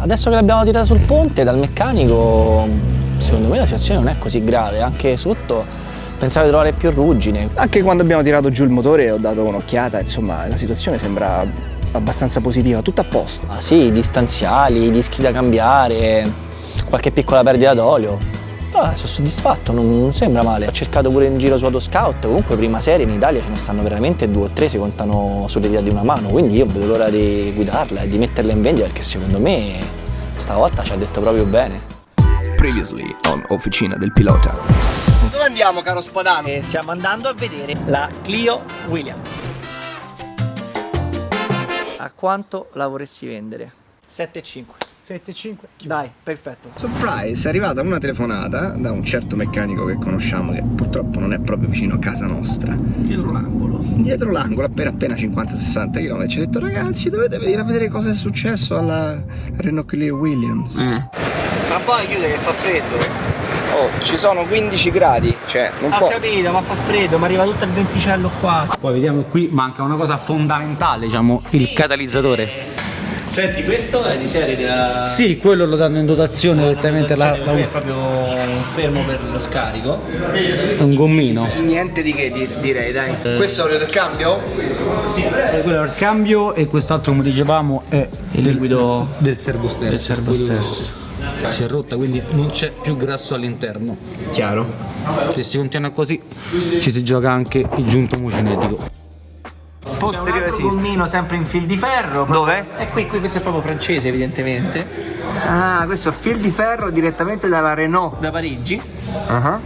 Adesso che l'abbiamo tirata sul ponte dal meccanico, secondo me la situazione non è così grave, anche sotto pensavo di trovare più ruggine. Anche quando abbiamo tirato giù il motore ho dato un'occhiata, insomma la situazione sembra abbastanza positiva, tutto a posto. Ah sì, distanziali, dischi da cambiare, qualche piccola perdita d'olio. Ah, sono soddisfatto, non, non, sembra male. Ho cercato pure in giro su Autoscout, comunque prima serie in Italia ce ne stanno veramente due o tre, si contano sulle dita di una mano, quindi io vedo l'ora di guidarla e di metterla in vendita perché secondo me stavolta ci ha detto proprio bene. Previously on Officina del Pilota. Dove andiamo caro Spadano? E stiamo andando a vedere la Clio Williams. A quanto la vorresti vendere? 7,5. 7,5 Dai, perfetto. Surprise, è arrivata una telefonata da un certo meccanico che conosciamo che purtroppo non è proprio vicino a casa nostra. Dietro l'angolo. Dietro l'angolo, appena appena 50-60 km. Ci ha detto ragazzi dovete venire a vedere cosa è successo alla Renault Clio Williams. Eh. Ma poi chiude che fa freddo. Oh, ci sono 15 gradi, cioè non Ho può... capito, ma fa freddo, mi arriva tutto il venticello qua. Poi vediamo qui, manca una cosa fondamentale, diciamo, il catalizzatore. Senti, questo è di serie della... Sì, quello lo danno in dotazione direttamente la, la, È proprio un fermo per lo scarico. un gommino. Niente di che di- direi, dai. Questo è l'olio del cambio? Sì, Quello è il cambio e quest'altro, come dicevamo, è il liquido del servo stesso. del servo stesso. Si è rotta, quindi non c'è più grasso all'interno. Chiaro. Se si continua così, ci si gioca anche il giunto mucinetico. Posteriore Un gommino sempre in fil di ferro. Dove? E qui, qui questo è proprio francese evidentemente. Ah, questo è fil di ferro direttamente dalla Renault. Da Parigi. Ah.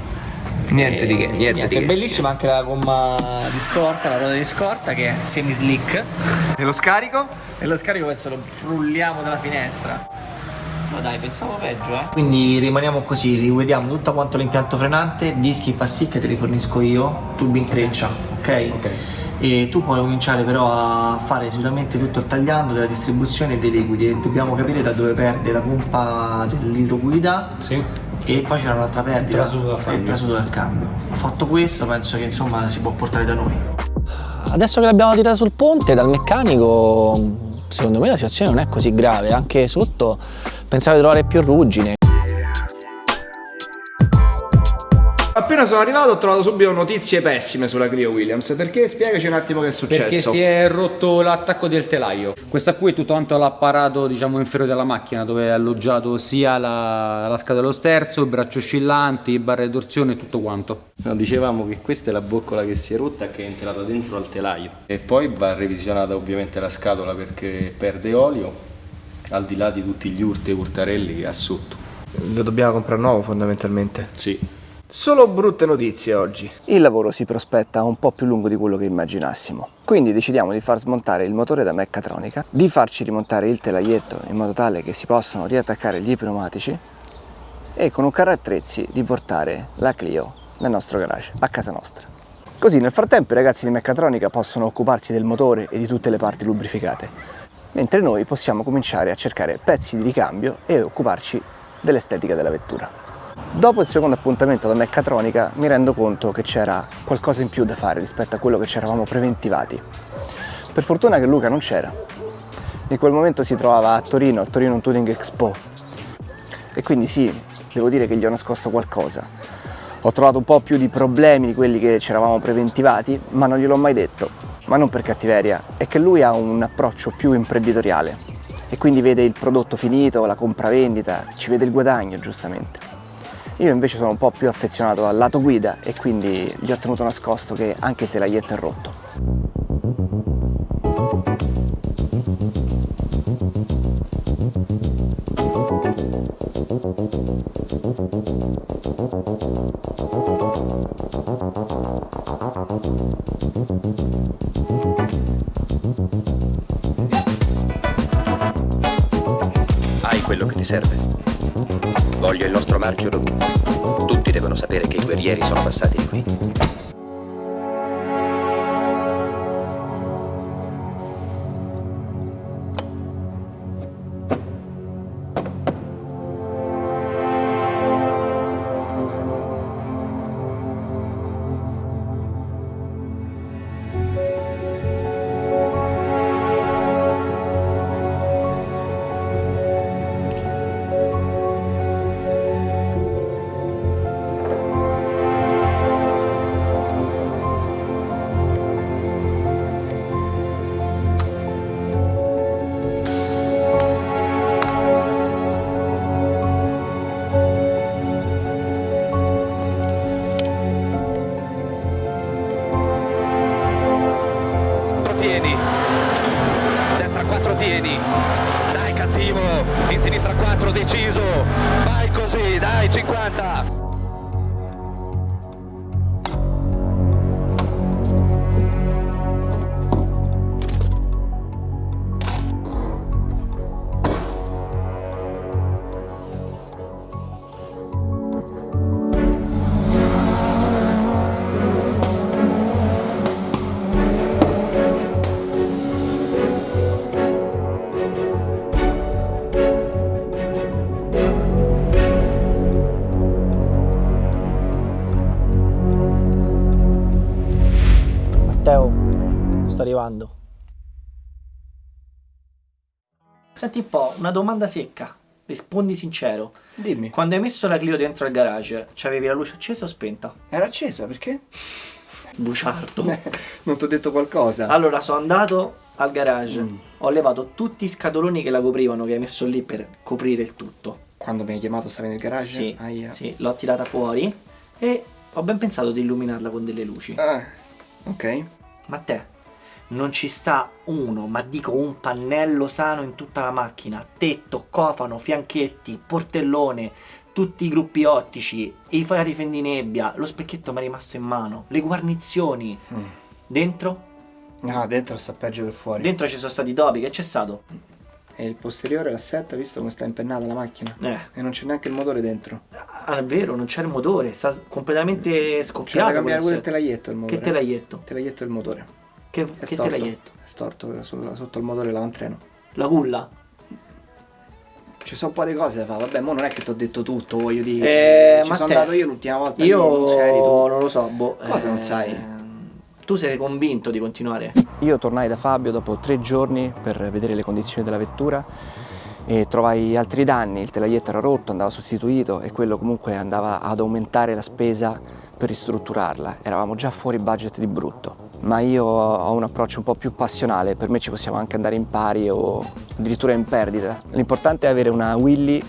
Niente di che, niente, di È che. bellissima anche la gomma di scorta, la ruota di scorta che è semi slick. E lo scarico? E lo scarico adesso lo frulliamo dalla finestra. Ma dai, pensavo peggio, eh. Quindi rimaniamo così, rivediamo tutto quanto l'impianto frenante, dischi passi che te li fornisco io, tubi in treccia, ok? Ok. E tu puoi cominciare però a fare sicuramente tutto il tagliando della distribuzione dei liquidi e dobbiamo capire da dove perde la pompa dell'idroguida Sì. e poi c'era un'altra perdita Il e il cambio. trasuto del cambio. Fatto questo penso che insomma si può portare da noi. Adesso che l'abbiamo tirata sul ponte dal meccanico, secondo me la situazione non è così grave, anche sotto pensavo di trovare più ruggine. Appena sono arrivato ho trovato subito notizie pessime sulla Clio Williams. Perché? Spiegaci un attimo che è Perché successo. si è rotto l'attacco del telaio. Questa qui è tutto quanto l'apparato diciamo inferiore della macchina dove è alloggiato sia la, la scatola dello sterzo, il braccio oscillanti, barre di torsione e tutto quanto. No, dicevamo che questa è la boccola che si è rotta che è entrata dentro al telaio e poi va revisionata ovviamente la scatola perché perde olio al di là di tutti gli urti e urtarelli che ha sotto. Lo dobbiamo comprare nuovo fondamentalmente. Sì, Solo brutte notizie oggi. Il lavoro si prospetta un po' più lungo di quello che immaginassimo. Quindi decidiamo di far smontare il motore da meccatronica, di farci rimontare il telaietto in modo tale che si possano riattaccare gli pneumatici e con un carro attrezzi di portare la Clio nel nostro garage, a casa nostra. Così nel frattempo i ragazzi di meccatronica possono occuparsi del motore e di tutte le parti lubrificate, mentre noi possiamo cominciare a cercare pezzi di ricambio e occuparci dell'estetica della vettura. Dopo il secondo appuntamento da meccatronica mi rendo conto che c'era qualcosa in più da fare rispetto a quello che ci eravamo preventivati. Per fortuna che Luca non c'era. In quel momento si trovava a Torino, al Torino Tuning Expo. E quindi sì, devo dire che gli ho nascosto qualcosa. Ho trovato un po' più di problemi di quelli che ci eravamo preventivati, ma non gliel'ho mai detto. Ma non per cattiveria, è che lui ha un approccio più imprenditoriale e quindi vede il prodotto finito, la compravendita, ci vede il guadagno giustamente. Io invece sono un po' più affezionato al lato guida e quindi gli ho tenuto nascosto che anche il telaietto è rotto. Hai quello che ti serve. Voglio il nostro marchio dovunque. Tutti devono sapere che i guerrieri sono passati di qui. Sto arrivando. Senti un po', una domanda secca. Rispondi sincero. Dimmi. Quando hai messo la Clio dentro il garage, c'avevi la luce accesa o spenta? Era accesa perché? Buciardo. non ti ho detto qualcosa. Allora, sono andato al garage, Mm. ho levato tutti i scatoloni che la coprivano, che hai messo lì per coprire il tutto. Quando mi hai chiamato stavi nel garage? Sì, Aia. sì, l'ho tirata fuori e ho ben pensato di illuminarla con delle luci. Ah, ok. Ma te, non ci sta uno, ma dico un pannello sano in tutta la macchina. Tetto, cofano, fianchetti, portellone, tutti i gruppi ottici, i fari fendinebbia, lo specchietto mi è rimasto in mano, le guarnizioni. Mm. Dentro? No, dentro sta peggio che fuori. Dentro ci sono stati dopi, che c'è stato? E il posteriore, l'assetto, hai visto come sta impennata la macchina? Eh, E non c'è neanche il motore dentro. ah, è vero, non c'è il motore, sta completamente C'è da scoppiato. cambiare pure il telaietto il motore. Che telaietto? Il telaietto del motore. Che, È che storto. telaietto? È storto sotto il motore l'avantreno. La culla? Ci sono un po' di cose da fare. Vabbè, mo non è che ti ho detto tutto, voglio dire. Eh, Ci ma sono te- andato io l'ultima volta. Io non non lo so, boh. Cosa non sai? Tu sei convinto di continuare? Io tornai da Fabio dopo tre giorni per vedere le condizioni della vettura e trovai altri danni, il telaietto era rotto, andava sostituito e quello comunque andava ad aumentare la spesa per ristrutturarla. Eravamo già fuori budget di brutto, ma io ho un approccio un po' più passionale, per me ci possiamo anche andare in pari o addirittura in perdita. L'importante è avere una Willy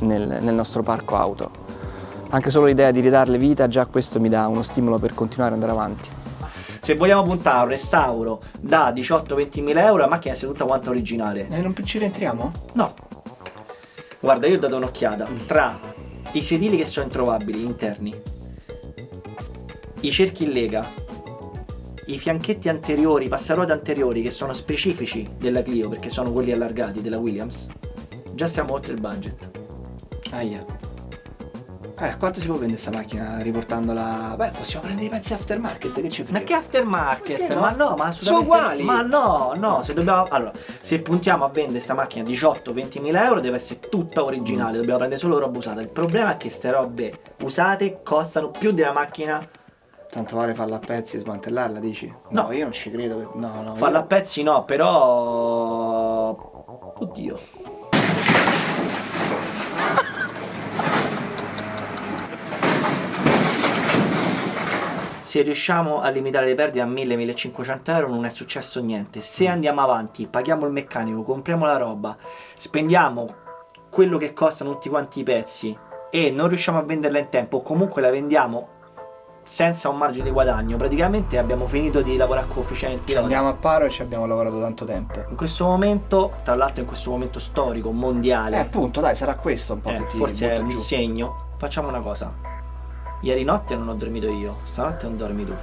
nel, nel nostro parco auto. Anche solo l'idea di ridarle vita, già questo mi dà uno stimolo per continuare ad andare avanti. Se vogliamo puntare a un restauro da 18-20 mila euro, la macchina sia tutta quanta originale. E non ci rientriamo? No. Guarda, io ho dato un'occhiata. Tra i sedili che sono introvabili interni, i cerchi in lega, i fianchetti anteriori, i passaruote anteriori che sono specifici della Clio perché sono quelli allargati della Williams, già siamo oltre il budget. Aia. Eh, quanto si può vendere questa macchina riportandola? Beh, possiamo prendere i pezzi aftermarket, che ci frega? Ma che aftermarket? Perché no? Ma no, ma Sono assolutamente uguali. Ma no, no, se dobbiamo Allora, se puntiamo a vendere sta macchina 18-20 mila euro deve essere tutta originale, dobbiamo prendere solo roba usata. Il problema è che queste robe usate costano più della macchina. Tanto vale farla a pezzi e smantellarla, dici? No, No. io non ci credo. No, no. Farla a io- pezzi no, però. Oddio. Se riusciamo a limitare le perdite a 1000-1500 euro non è successo niente. Se andiamo avanti, paghiamo il meccanico, compriamo la roba, spendiamo quello che costano tutti quanti i pezzi e non riusciamo a venderla in tempo, comunque la vendiamo senza un margine di guadagno, praticamente abbiamo finito di lavorare coefficienti. Ci andiamo a paro e ci abbiamo lavorato tanto tempo. In questo momento, tra l'altro in questo momento storico, Eh, mondiale, appunto, dai, sarà questo un po' eh, che ti forse è un giù. segno, facciamo una cosa. Ieri notte non ho dormito io, stanotte non dormi tu.